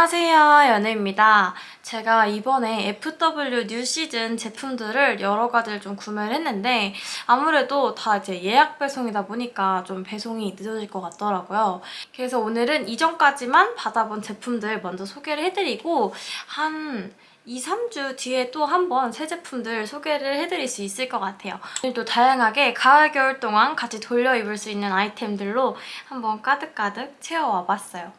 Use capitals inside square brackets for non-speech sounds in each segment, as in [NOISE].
안녕하세요 연우입니다. 제가 이번에 FW new 시즌 제품들을 여러 가지를 좀 구매를 했는데 아무래도 다 이제 예약 배송이다 보니까 좀 배송이 늦어질 것 같더라고요. 그래서 오늘은 이전까지만 받아본 제품들 먼저 소개를 해드리고 한 2, 3주 뒤에 또 한 번 새 제품들 소개를 해드릴 수 있을 것 같아요. 오늘도 다양하게 가을, 겨울 동안 같이 돌려 입을 수 있는 아이템들로 한번 가득가득 채워와 봤어요.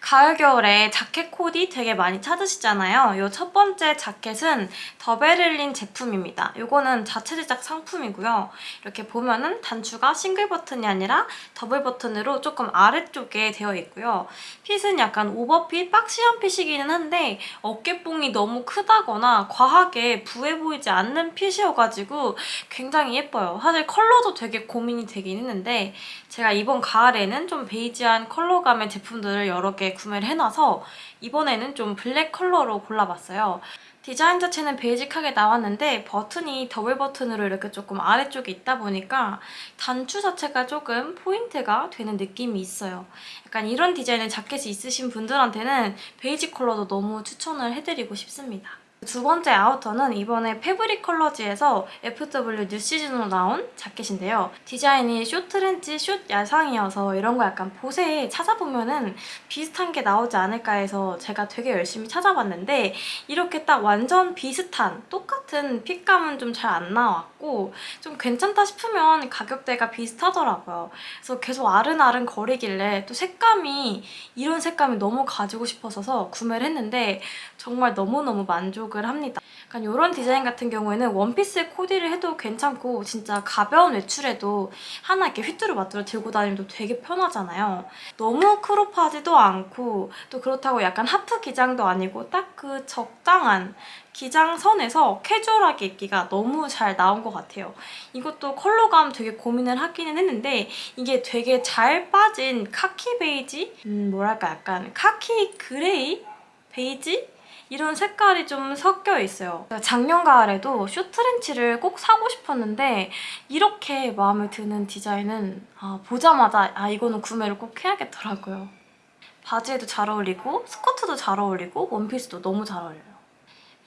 가을, 겨울에 자켓 코디 되게 많이 찾으시잖아요. 이 첫 번째 자켓은 더베를린 제품입니다. 이거는 자체 제작 상품이고요. 이렇게 보면은 단추가 싱글 버튼이 아니라 더블 버튼으로 조금 아래쪽에 되어 있고요. fit은 약간 overfit, boxy한 fit이기는 한데 어깨뽕이 너무 크다거나 과하게 부해 보이지 않는 fit이어가지고 굉장히 예뻐요. 사실 컬러도 되게 고민이 되긴 했는데 제가 이번 가을에는 좀 베이지한 컬러감의 제품들을 여러 개 구매를 해놔서 이번에는 좀 블랙 컬러로 골라봤어요. 디자인 자체는 basic하게 나왔는데 버튼이 더블 버튼으로 이렇게 조금 아래쪽에 있다 보니까 단추 자체가 조금 포인트가 되는 느낌이 있어요. 약간 이런 디자인의 자켓이 있으신 분들한테는 basic 컬러도 너무 추천을 해드리고 싶습니다. 두 번째 outer는 이번에 패브릭 컬러지에서 FW new 시즌으로 나온 자켓인데요. 디자인이 숏트렌치, 숏 야상이어서 이런 거 약간 보세에 찾아보면 은 비슷한 게 나오지 않을까 해서 제가 되게 열심히 찾아봤는데 이렇게 딱 완전 비슷한 똑같은 fit감은 좀 잘 안 나왔고 좀 괜찮다 싶으면 가격대가 비슷하더라고요. 그래서 계속 아른아른 거리길래 또 색감이 이런 색감이 너무 가지고 싶어서 구매를 했는데 정말 너무너무 만족 을 합니다. 약간 이런 디자인 같은 경우에는 원피스에 코디를 해도 괜찮고 진짜 가벼운 외출에도 하나 이렇게 휘뚜루 마뚜루 들고 다니면 되게 편하잖아요. 너무 크롭하지도 않고 또 그렇다고 약간 하프 기장도 아니고 딱 그 적당한 기장선에서 캐주얼하게 입기가 너무 잘 나온 것 같아요. 이것도 컬러감 되게 고민을 하기는 했는데 이게 되게 잘 빠진 카키 베이지? 음 뭐랄까 약간 카키 그레이? 베이지? 이런 색깔이 좀 섞여 있어요. 작년 가을에도 숏트렌치를 꼭 사고 싶었는데 이렇게 마음에 드는 디자인은 아, 보자마자 아 이거는 구매를 꼭 해야겠더라고요. 바지에도 잘 어울리고 스커트도 잘 어울리고 원피스도 너무 잘 어울려요.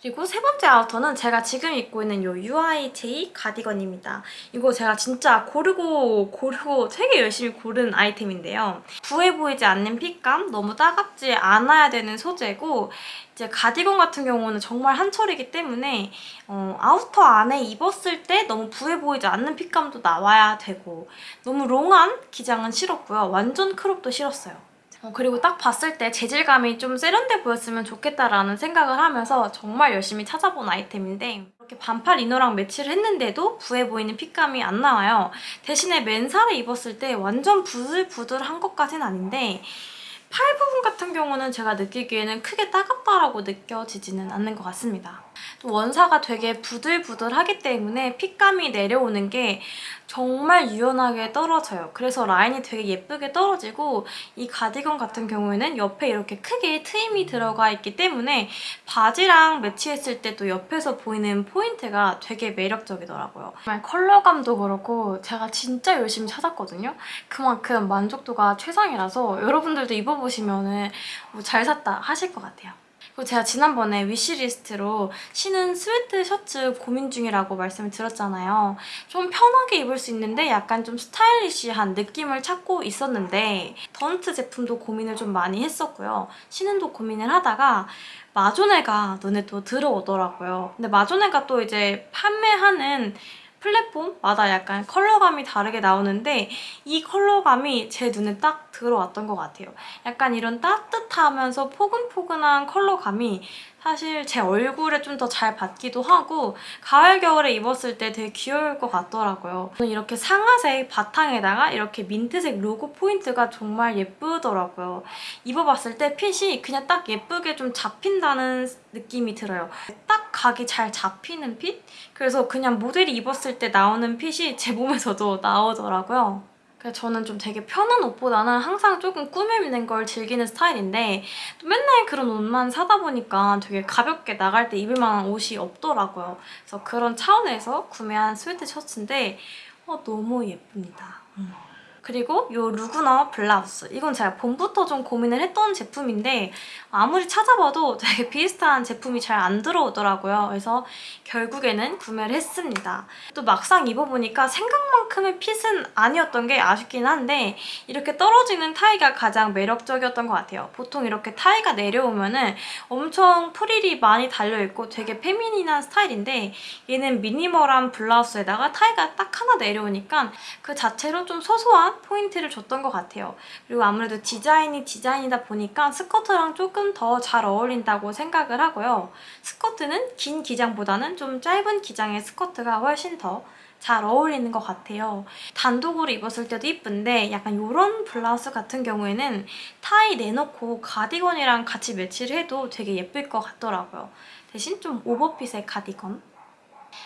그리고 세 번째 outer는 제가 지금 입고 있는 이 UIJ 가디건입니다. 이거 제가 진짜 고르고 고르고 되게 열심히 고른 아이템인데요. 부해 보이지 않는 fit감, 너무 따갑지 않아야 되는 소재고 이제 가디건 같은 경우는 정말 한철이기 때문에 어, outer 안에 입었을 때 너무 부해 보이지 않는 fit감도 나와야 되고 너무 long한 기장은 싫었고요. 완전 crop도 싫었어요. 어, 그리고 딱 봤을 때 재질감이 좀 세련돼 보였으면 좋겠다라는 생각을 하면서 정말 열심히 찾아본 아이템인데 이렇게 반팔 inner랑 매치를 했는데도 부해 보이는 fit감이 안 나와요. 대신에 맨살에 입었을 때 완전 부들부들한 것까지는 아닌데 팔 부분 같은 경우는 제가 느끼기에는 크게 따갑다라고 느껴지지는 않는 것 같습니다. 또 원사가 되게 부들부들하기 때문에 핏감이 내려오는 게 정말 유연하게 떨어져요. 그래서 라인이 되게 예쁘게 떨어지고 이 가디건 같은 경우에는 옆에 이렇게 크게 트임이 들어가 있기 때문에 바지랑 매치했을 때 또 옆에서 보이는 포인트가 되게 매력적이더라고요. 정말 컬러감도 그렇고 제가 진짜 열심히 찾았거든요. 그만큼 만족도가 최상이라서 여러분들도 입어보시면 뭐 잘 샀다 하실 것 같아요. 그리고 제가 지난번에 wishlist로 신은 sweat 셔츠 고민 중이라고 말씀을 드렸잖아요. 좀 편하게 입을 수 있는데 약간 좀 stylish한 느낌을 찾고 있었는데 던트 제품도 고민을 좀 많이 했었고요. 신은도 고민을 하다가 마조네가 눈에 또 들어오더라고요. 근데 마조네가 또 이제 판매하는 플랫폼마다 약간 컬러감이 다르게 나오는데 이 컬러감이 제 눈에 딱 들어왔던 것 같아요. 약간 이런 따뜻하면서 포근포근한 컬러감이 사실 제 얼굴에 좀 더 잘 받기도 하고 가을, 겨울에 입었을 때 되게 귀여울 것 같더라고요. 저는 이렇게 상아색 바탕에다가 이렇게 민트색 로고 포인트가 정말 예쁘더라고요. 입어봤을 때 핏이 그냥 딱 예쁘게 좀 잡힌다는 느낌이 들어요. 딱 각이 잘 잡히는 fit? 그래서 그냥 모델이 입었을 때 나오는 핏이 제 몸에서도 나오더라고요. 저는 좀 되게 편한 옷보다는 항상 조금 꾸며입는 걸 즐기는 스타일인데 또 맨날 그런 옷만 사다 보니까 되게 가볍게 나갈 때 입을 만한 옷이 없더라고요. 그래서 그런 차원에서 구매한 sweat 셔츠인데 어, 너무 예쁩니다. 음. 그리고 요 루그너 블라우스 이건 제가 봄부터 좀 고민을 했던 제품인데 아무리 찾아봐도 되게 [LAUGHS] 비슷한 제품이 잘 안 들어오더라고요. 그래서 결국에는 구매를 했습니다. 또 막상 입어보니까 생각만큼의 핏은 아니었던 게 아쉽긴 한데 이렇게 떨어지는 타이가 가장 매력적이었던 것 같아요. 보통 이렇게 타이가 내려오면 은 엄청 프릴이 많이 달려있고 되게 페미닌한 스타일인데 얘는 미니멀한 블라우스에다가 타이가 딱 하나 내려오니까 그 자체로 좀 소소한 포인트를 줬던 것 같아요. 그리고 아무래도 디자인이 디자인이다 보니까 스커트랑 조금 더 잘 어울린다고 생각을 하고요. 스커트는 긴 기장보다는 좀 짧은 기장의 스커트가 훨씬 더 잘 어울리는 것 같아요. 단독으로 입었을 때도 이쁜데 약간 이런 블라우스 같은 경우에는 타이 내놓고 가디건이랑 같이 매치를 해도 되게 예쁠 것 같더라고요. 대신 좀 오버핏의 가디건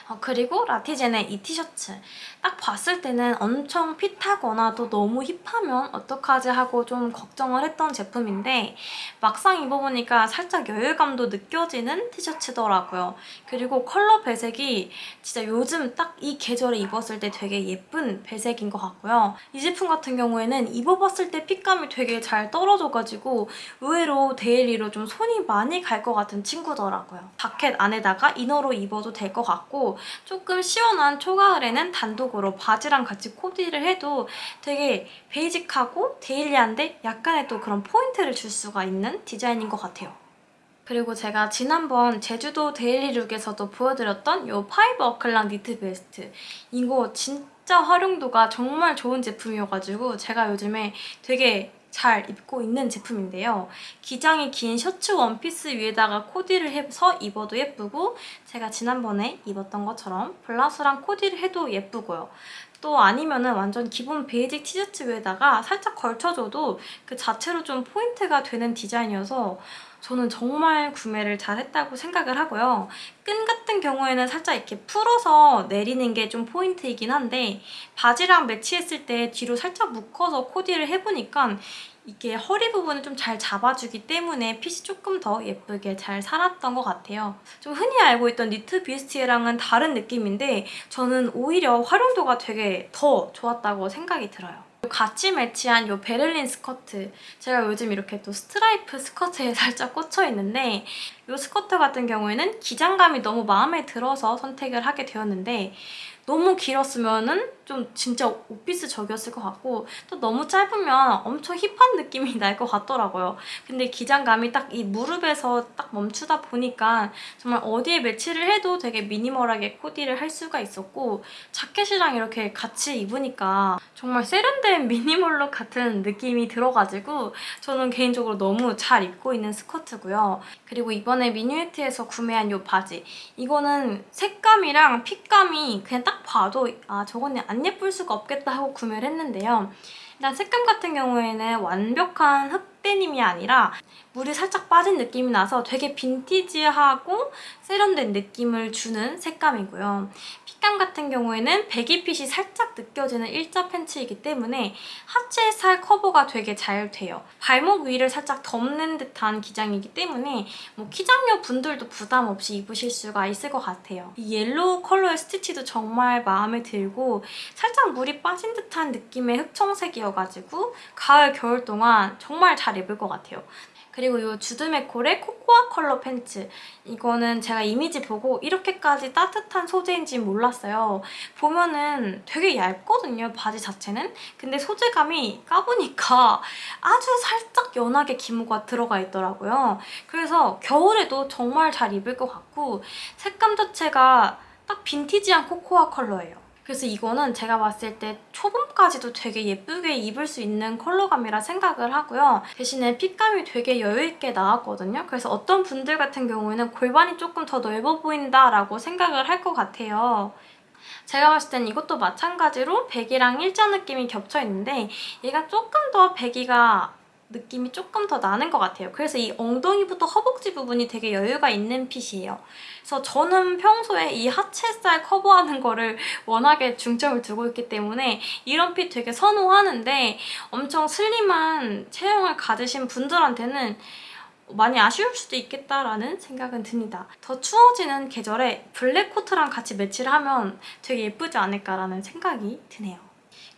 어, 그리고 라티젠의 이 티셔츠 딱 봤을 때는 엄청 fit하거나 또 너무 hip하면 어떡하지 하고 좀 걱정을 했던 제품인데 막상 입어보니까 살짝 여유감도 느껴지는 티셔츠더라고요. 그리고 컬러 배색이 진짜 요즘 딱 이 계절에 입었을 때 되게 예쁜 배색인 것 같고요. 이 제품 같은 경우에는 입어봤을 때 fit감이 되게 잘 떨어져가지고 의외로 daily로 좀 손이 많이 갈 것 같은 친구더라고요. 자켓 안에다가 inner로 입어도 될 것 같고 조금 시원한 초가을에는 단독으로 바지랑 같이 코디를 해도 되게 basic하고 daily한데 약간의 또 그런 포인트를 줄 수가 있는 디자인인 것 같아요. 그리고 제가 지난번 제주도 daily look에서도 보여드렸던 이 파이버 어클랑 니트 베스트 이거 진짜 활용도가 정말 좋은 제품이어가지고 제가 요즘에 되게 잘 입고 있는 제품인데요. 기장이 긴 셔츠 원피스 위에다가 코디를 해서 입어도 예쁘고 제가 지난번에 입었던 것처럼 블라우스랑 코디를 해도 예쁘고요. 또 아니면 은 완전 기본 베이직 티셔츠 위에다가 살짝 걸쳐줘도 그 자체로 좀 포인트가 되는 디자인이어서 저는 정말 구매를 잘했다고 생각을 하고요. 끈 같은 경우에는 살짝 이렇게 풀어서 내리는 게 좀 포인트이긴 한데 바지랑 매치했을 때 뒤로 살짝 묶어서 코디를 해보니까 이게 허리 부분을 좀 잘 잡아주기 때문에 핏이 조금 더 예쁘게 잘 살았던 것 같아요. 좀 흔히 알고 있던 니트 뷔스티에랑은 다른 느낌인데 저는 오히려 활용도가 되게 더 좋았다고 생각이 들어요. 같이 매치한 이 베를린 스커트. 제가 요즘 이렇게 또 스트라이프 스커트에 [LAUGHS] 살짝 꽂혀 있는데 이 스커트 같은 경우에는 기장감이 너무 마음에 들어서 선택을 하게 되었는데 너무 길었으면 좀 진짜 오피스적이었을 것 같고 또 너무 짧으면 엄청 힙한 느낌이 날 것 같더라고요. 근데 기장감이 딱 이 무릎에서 딱 멈추다 보니까 정말 어디에 매치를 해도 되게 미니멀하게 코디를 할 수가 있었고 자켓이랑 이렇게 같이 입으니까 정말 세련된 미니멀룩 같은 느낌이 들어가지고 저는 개인적으로 너무 잘 입고 있는 스커트고요. 그리고 이번에 미니웨트에서 구매한 이 바지 이거는 색감이랑 핏감이 그냥 딱 봐도 아 저거는 안 예쁠 수가 없겠다 하고 구매를 했는데요. 일단 색감 같은 경우에는 완벽한 흑 데님이 아니라 물이 살짝 빠진 느낌이 나서 되게 빈티지하고 세련된 느낌을 주는 색감이고요. 핏감 같은 경우에는 배기핏이 살짝 느껴지는 일자 팬츠이기 때문에 하체 살 커버가 되게 잘 돼요. 발목 위를 살짝 덮는 듯한 기장이기 때문에 뭐 키장녀 분들도 부담 없이 입으실 수가 있을 것 같아요. 이 옐로우 컬러의 스티치도 정말 마음에 들고 살짝 물이 빠진 듯한 느낌의 흑청색이어가지고 가을, 겨울 동안 정말 잘 입을 것 같아요. 그리고 이 주드메콜의 코코아 컬러 팬츠 이거는 제가 이미지 보고 이렇게까지 따뜻한 소재인지 몰랐어요. 보면은 되게 얇거든요, 바지 자체는. 근데 소재감이 까보니까 아주 살짝 연하게 기모가 들어가 있더라고요. 그래서 겨울에도 정말 잘 입을 것 같고 색감 자체가 딱 빈티지한 코코아 컬러예요. 그래서 이거는 제가 봤을 때 초봄까지도 되게 예쁘게 입을 수 있는 컬러감이라 생각을 하고요. 대신에 핏감이 되게 여유있게 나왔거든요. 그래서 어떤 분들 같은 경우에는 골반이 조금 더 넓어 보인다라고 생각을 할 것 같아요. 제가 봤을 땐 이것도 마찬가지로 배기랑 일자 느낌이 겹쳐있는데 얘가 조금 더 배기가 느낌이 조금 더 나는 것 같아요. 그래서 이 엉덩이부터 허벅지 부분이 되게 여유가 있는 핏이에요. 그래서 저는 평소에 이 하체살 커버하는 거를 워낙에 중점을 두고 있기 때문에 이런 핏 되게 선호하는데 엄청 슬림한 체형을 가지신 분들한테는 많이 아쉬울 수도 있겠다라는 생각은 듭니다. 더 추워지는 계절에 블랙 코트랑 같이 매치를 하면 되게 예쁘지 않을까라는 생각이 드네요.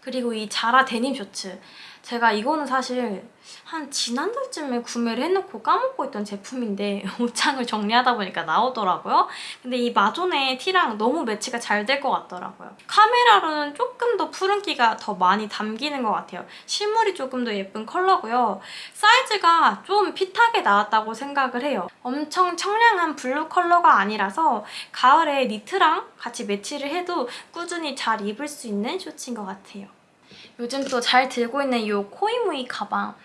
그리고 이 자라 데님 셔츠 제가 이거는 사실 한 지난달쯤에 구매를 해놓고 까먹고 있던 제품인데 [LAUGHS] 옷장을 정리하다 보니까 나오더라고요. 근데 이 마존의 티랑 너무 매치가 잘 될 것 같더라고요. 카메라로는 조금 더 푸른기가 더 많이 담기는 것 같아요. 실물이 조금 더 예쁜 컬러고요. 사이즈가 좀 핏하게 나왔다고 생각을 해요. 엄청 청량한 블루 컬러가 아니라서 가을에 니트랑 같이 매치를 해도 꾸준히 잘 입을 수 있는 셔츠인 것 같아요. 요즘 또 잘 들고 있는 이 코이무이 가방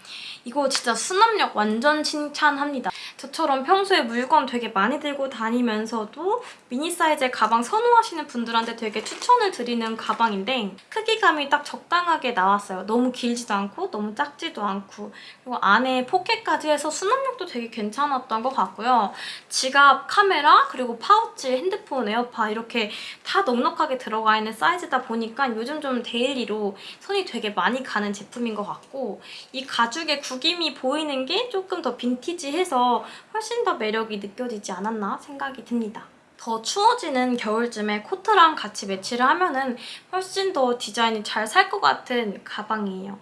이거 진짜 수납력 완전 칭찬합니다. 저처럼 평소에 물건 되게 많이 들고 다니면서도 미니 사이즈의 가방 선호하시는 분들한테 되게 추천을 드리는 가방인데 크기감이 딱 적당하게 나왔어요. 너무 길지도 않고 너무 작지도 않고 그리고 안에 포켓까지 해서 수납력도 되게 괜찮았던 것 같고요. 지갑, 카메라, 그리고 파우치, 핸드폰, 에어팟 이렇게 다 넉넉하게 들어가 있는 사이즈다 보니까 요즘 좀 데일리로 손이 되게 많이 가는 제품인 것 같고 이 가죽의 구김이 보이는 게 조금 더 빈티지해서 훨씬 더 매력이 느껴지지 않았나 생각이 듭니다. 더 추워지는 겨울쯤에 코트랑 같이 매치를 하면 은 훨씬 더 디자인이 잘 살 것 같은 가방이에요.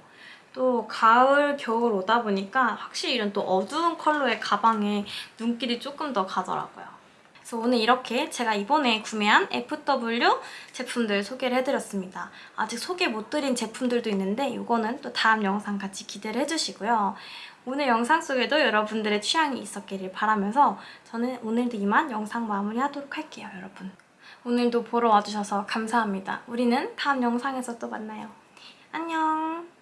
또 가을, 겨울 오다 보니까 확실히 이런 또 어두운 컬러의 가방에 눈길이 조금 더 가더라고요. 그래서 오늘 이렇게 제가 이번에 구매한 FW 제품들 소개를 해드렸습니다. 아직 소개 못 드린 제품들도 있는데 이거는 또 다음 영상 같이 기대를 해주시고요. 오늘 영상 속에도 여러분들의 취향이 있었기를 바라면서 저는 오늘도 이만 영상 마무리하도록 할게요, 여러분. 오늘도 보러 와주셔서 감사합니다. 우리는 다음 영상에서 또 만나요. 안녕!